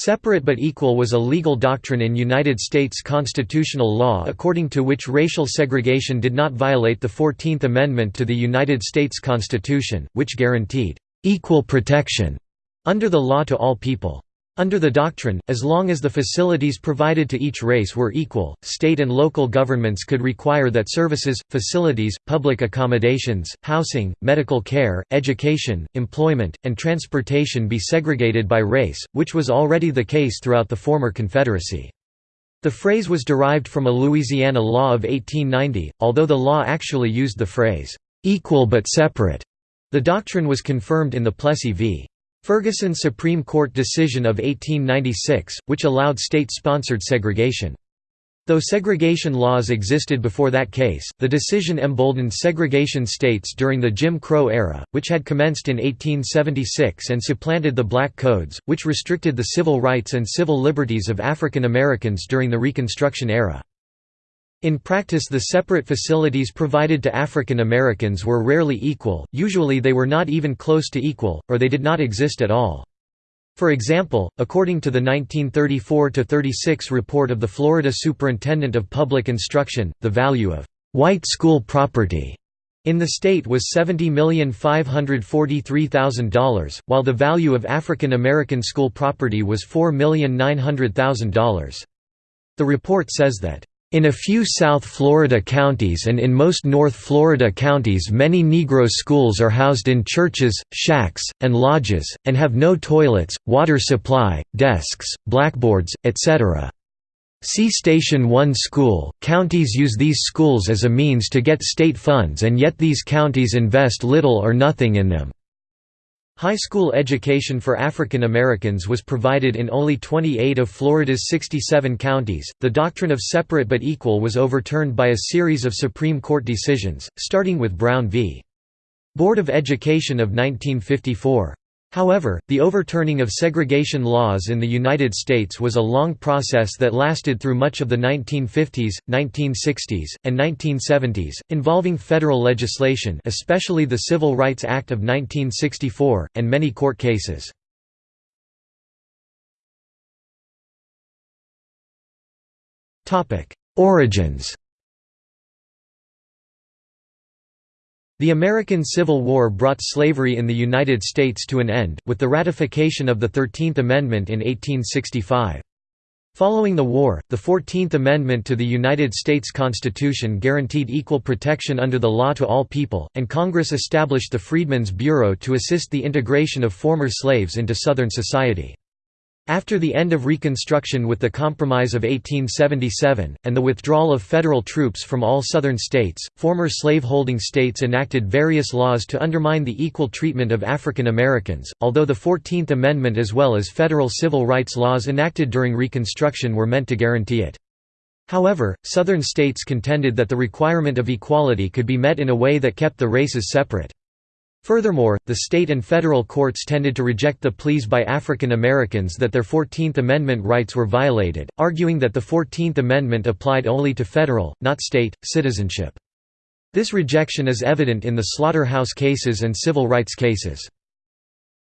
Separate but equal was a legal doctrine in United States constitutional law according to which racial segregation did not violate the Fourteenth Amendment to the United States Constitution, which guaranteed «equal protection» under the law to all people. Under the doctrine, as long as the facilities provided to each race were equal, state and local governments could require that services, facilities, public accommodations, housing, medical care, education, employment, and transportation be segregated by race, which was already the case throughout the former Confederacy. The phrase was derived from a Louisiana law of 1890, although the law actually used the phrase, "'equal but separate'". The doctrine was confirmed in the Plessy v. Ferguson Supreme Court decision of 1896, which allowed state-sponsored segregation. Though segregation laws existed before that case, the decision emboldened segregation states during the Jim Crow era, which had commenced in 1876 and supplanted the Black Codes, which restricted the civil rights and civil liberties of African Americans during the Reconstruction era. In practice the separate facilities provided to African Americans were rarely equal, usually they were not even close to equal, or they did not exist at all. For example, according to the 1934–36 report of the Florida Superintendent of Public Instruction, the value of «white school property» in the state was $70,543,000, while the value of African American school property was $4,900,000. The report says that in a few South Florida counties and in most North Florida counties many Negro schools are housed in churches, shacks, and lodges, and have no toilets, water supply, desks, blackboards, etc. See Station 1 School. Counties use these schools as a means to get state funds and yet these counties invest little or nothing in them. High school education for African Americans was provided in only 28 of Florida's 67 counties. The doctrine of separate but equal was overturned by a series of Supreme Court decisions, starting with Brown v. Board of Education of 1954. However, the overturning of segregation laws in the United States was a long process that lasted through much of the 1950s, 1960s, and 1970s, involving federal legislation especially the Civil Rights Act of 1964, and many court cases. Origins The American Civil War brought slavery in the United States to an end, with the ratification of the Thirteenth Amendment in 1865. Following the war, the Fourteenth Amendment to the United States Constitution guaranteed equal protection under the law to all people, and Congress established the Freedmen's Bureau to assist the integration of former slaves into Southern society. After the end of Reconstruction with the Compromise of 1877, and the withdrawal of federal troops from all Southern states, former slaveholding states enacted various laws to undermine the equal treatment of African Americans, although the Fourteenth Amendment as well as federal civil rights laws enacted during Reconstruction were meant to guarantee it. However, Southern states contended that the requirement of equality could be met in a way that kept the races separate. Furthermore, the state and federal courts tended to reject the pleas by African Americans that their Fourteenth Amendment rights were violated, arguing that the Fourteenth Amendment applied only to federal, not state, citizenship. This rejection is evident in the slaughterhouse cases and civil rights cases.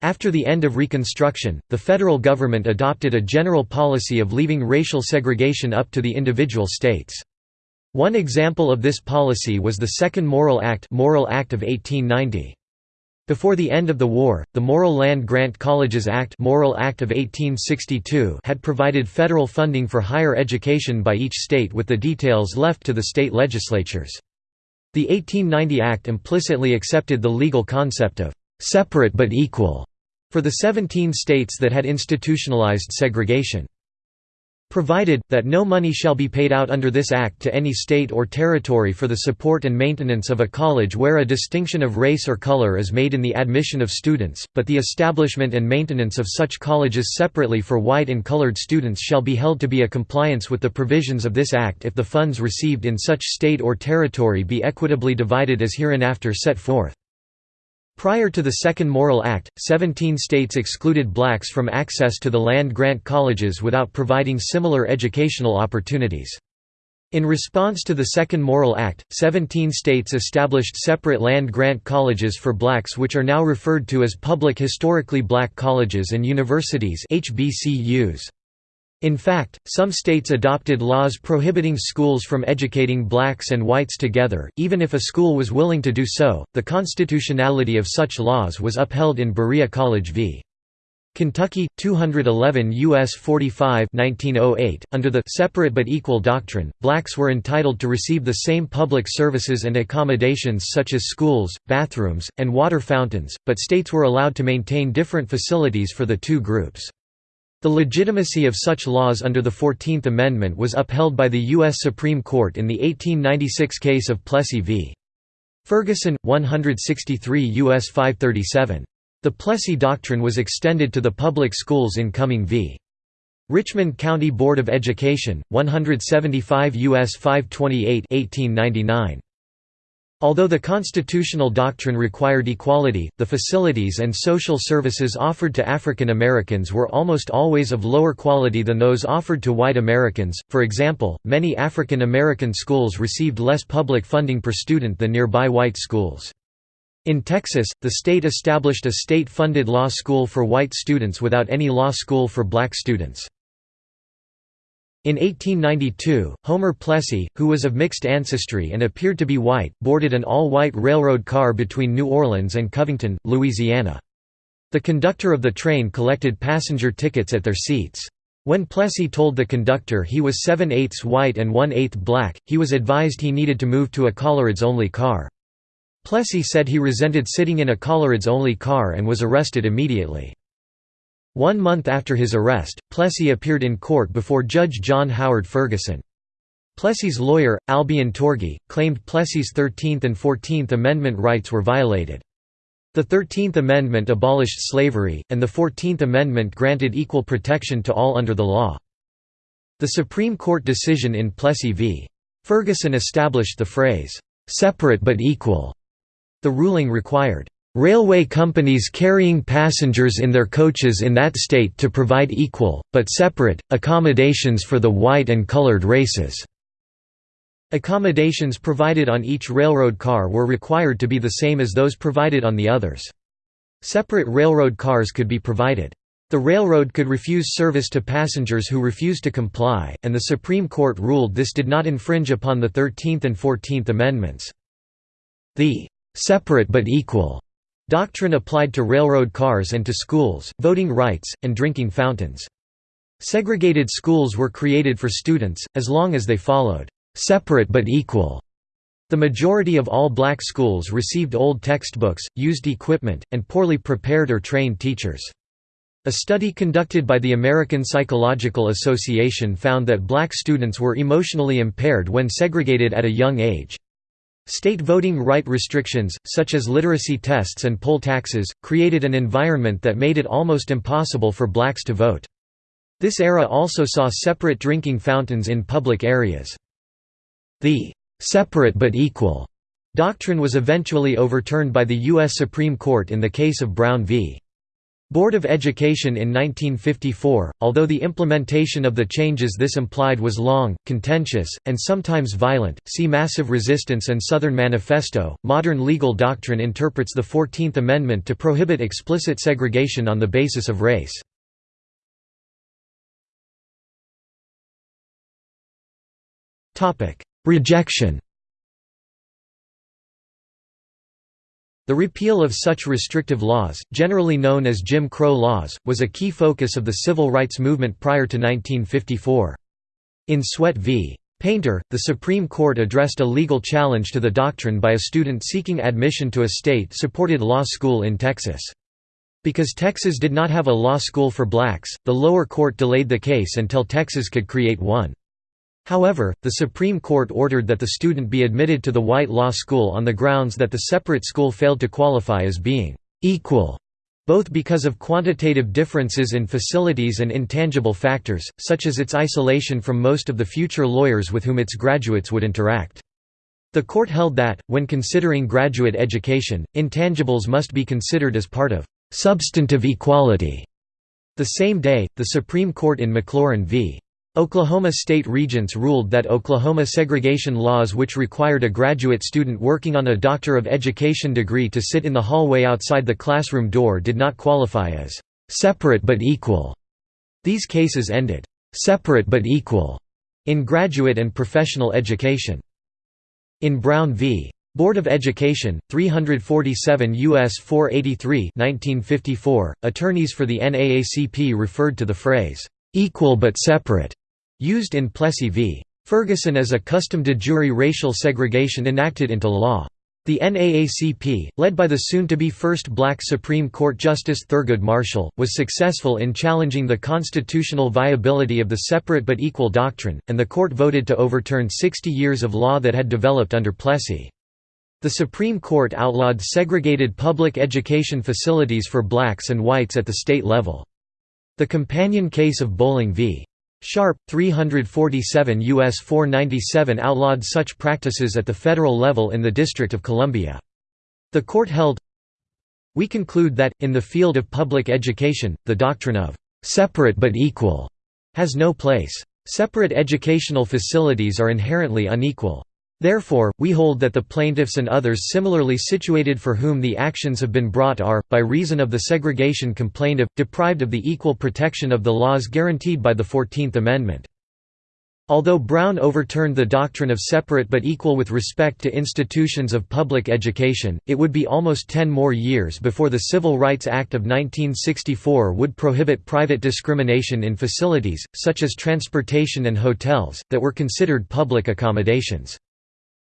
After the end of Reconstruction, the federal government adopted a general policy of leaving racial segregation up to the individual states. One example of this policy was the Second Morrill Act, Morrill Act of 1890. Before the end of the war, the Morrill Land Grant Colleges Act, Morrill Act of 1862 had provided federal funding for higher education by each state with the details left to the state legislatures. The 1890 Act implicitly accepted the legal concept of «separate but equal» for the 17 states that had institutionalized segregation provided, that no money shall be paid out under this Act to any state or territory for the support and maintenance of a college where a distinction of race or color is made in the admission of students, but the establishment and maintenance of such colleges separately for white and colored students shall be held to be a compliance with the provisions of this Act if the funds received in such state or territory be equitably divided as hereinafter set forth. Prior to the Second Morrill Act, 17 states excluded blacks from access to the land-grant colleges without providing similar educational opportunities. In response to the Second Morrill Act, 17 states established separate land-grant colleges for blacks which are now referred to as public historically black colleges and universities HBCUs. In fact, some states adopted laws prohibiting schools from educating blacks and whites together, even if a school was willing to do so. The constitutionality of such laws was upheld in Berea College v. Kentucky 211 US 45 1908 under the separate but equal doctrine blacks were entitled to receive the same public services and accommodations such as schools bathrooms and water fountains but states were allowed to maintain different facilities for the two groups the legitimacy of such laws under the 14th Amendment was upheld by the U.S. Supreme Court in the 1896 case of Plessy v. Ferguson, 163 U.S. 537. The Plessy Doctrine was extended to the public schools in Cumming v. Richmond County Board of Education, 175 U.S. 528 1899. Although the constitutional doctrine required equality, the facilities and social services offered to African Americans were almost always of lower quality than those offered to white Americans. For example, many African American schools received less public funding per student than nearby white schools. In Texas, the state established a state-funded law school for white students without any law school for black students. In 1892, Homer Plessy, who was of mixed ancestry and appeared to be white, boarded an all-white railroad car between New Orleans and Covington, Louisiana. The conductor of the train collected passenger tickets at their seats. When Plessy told the conductor he was 7 eighths white and 1 eighth black, he was advised he needed to move to a Colorids-only car. Plessy said he resented sitting in a Colorids-only car and was arrested immediately. One month after his arrest, Plessy appeared in court before Judge John Howard Ferguson. Plessy's lawyer, Albion Tourgée, claimed Plessy's 13th and 14th Amendment rights were violated. The Thirteenth Amendment abolished slavery, and the Fourteenth Amendment granted equal protection to all under the law. The Supreme Court decision in Plessy v. Ferguson established the phrase, "'separate but equal' The ruling required, "...railway companies carrying passengers in their coaches in that state to provide equal, but separate, accommodations for the white and colored races." Accommodations provided on each railroad car were required to be the same as those provided on the others. Separate railroad cars could be provided. The railroad could refuse service to passengers who refused to comply, and the Supreme Court ruled this did not infringe upon the Thirteenth and Fourteenth Amendments. The separate but equal doctrine applied to railroad cars and to schools, voting rights, and drinking fountains. Segregated schools were created for students, as long as they followed separate but equal. The majority of all black schools received old textbooks, used equipment, and poorly prepared or trained teachers. A study conducted by the American Psychological Association found that black students were emotionally impaired when segregated at a young age. State voting right restrictions, such as literacy tests and poll taxes, created an environment that made it almost impossible for blacks to vote. This era also saw separate drinking fountains in public areas. The «separate but equal» doctrine was eventually overturned by the U.S. Supreme Court in the case of Brown v. Board of Education in 1954, although the implementation of the changes this implied was long, contentious, and sometimes violent, see Massive Resistance and Southern Manifesto. Modern legal doctrine interprets the Fourteenth Amendment to prohibit explicit segregation on the basis of race. Rejection The repeal of such restrictive laws, generally known as Jim Crow laws, was a key focus of the civil rights movement prior to 1954. In Sweatt v. Painter, the Supreme Court addressed a legal challenge to the doctrine by a student seeking admission to a state-supported law school in Texas. Because Texas did not have a law school for blacks, the lower court delayed the case until Texas could create one. However, the Supreme Court ordered that the student be admitted to the white law school on the grounds that the separate school failed to qualify as being «equal», both because of quantitative differences in facilities and intangible factors, such as its isolation from most of the future lawyers with whom its graduates would interact. The court held that, when considering graduate education, intangibles must be considered as part of «substantive equality». The same day, the Supreme Court in McLaurin v. Oklahoma state regents ruled that Oklahoma segregation laws which required a graduate student working on a Doctor of Education degree to sit in the hallway outside the classroom door did not qualify as «separate but equal». These cases ended «separate but equal» in graduate and professional education. In Brown v. Board of Education, 347 U.S. 483 1954, attorneys for the NAACP referred to the phrase, "'equal but separate' used in Plessy v. Ferguson as a custom de jure racial segregation enacted into law. The NAACP, led by the soon-to-be first black Supreme Court Justice Thurgood Marshall, was successful in challenging the constitutional viability of the separate but equal doctrine, and the court voted to overturn 60 years of law that had developed under Plessy. The Supreme Court outlawed segregated public education facilities for blacks and whites at the state level. The companion case of Bolling v. Sharpe, 347 U.S. 497 outlawed such practices at the federal level in the District of Columbia. The court held, We conclude that, in the field of public education, the doctrine of «separate but equal» has no place. Separate educational facilities are inherently unequal. Therefore, we hold that the plaintiffs and others similarly situated for whom the actions have been brought are, by reason of the segregation complained of, deprived of the equal protection of the laws guaranteed by the Fourteenth Amendment. Although Brown overturned the doctrine of separate but equal with respect to institutions of public education, it would be almost ten more years before the Civil Rights Act of 1964 would prohibit private discrimination in facilities, such as transportation and hotels, that were considered public accommodations.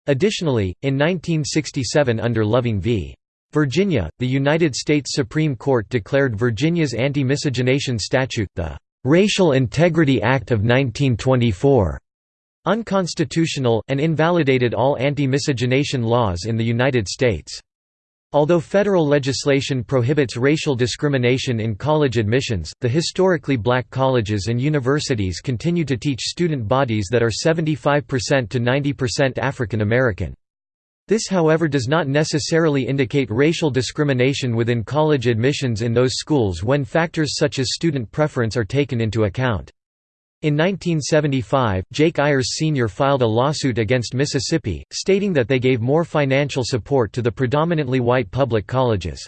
Additionally, in 1967 under Loving v. Virginia, the United States Supreme Court declared Virginia's anti-miscegenation statute, the "'Racial Integrity Act of 1924' unconstitutional, and invalidated all anti-miscegenation laws in the United States. Although federal legislation prohibits racial discrimination in college admissions, the historically black colleges and universities continue to teach student bodies that are 75% to 90% African American. This however does not necessarily indicate racial discrimination within college admissions in those schools when factors such as student preference are taken into account. In 1975, Jake Ayers Sr. filed a lawsuit against Mississippi, stating that they gave more financial support to the predominantly white public colleges.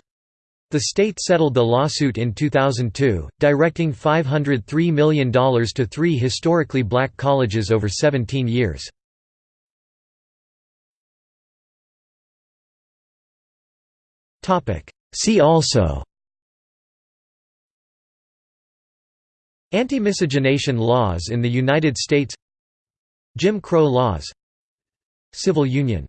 The state settled the lawsuit in 2002, directing $503 million to three historically black colleges over 17 years. See also Anti-miscegenation laws in the United States. Jim Crow laws. Civil union